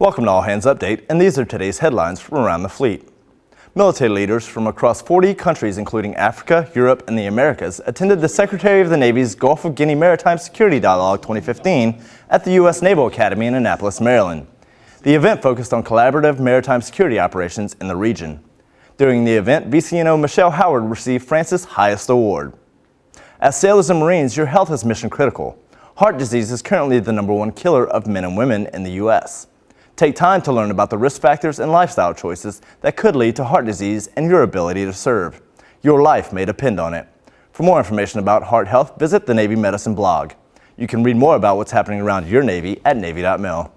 Welcome to All Hands Update, and these are today's headlines from around the fleet. Military leaders from across 40 countries, including Africa, Europe, and the Americas, attended the Secretary of the Navy's Gulf of Guinea Maritime Security Dialogue 2015 at the U.S. Naval Academy in Annapolis, Maryland. The event focused on collaborative maritime security operations in the region. During the event, VCNO Michelle Howard received France's highest award. As sailors and Marines, your health is mission critical. Heart disease is currently the number one killer of men and women in the U.S. Take time to learn about the risk factors and lifestyle choices that could lead to heart disease and your ability to serve. Your life may depend on it. For more information about heart health, visit the Navy Medicine blog. You can read more about what's happening around your Navy at Navy.mil.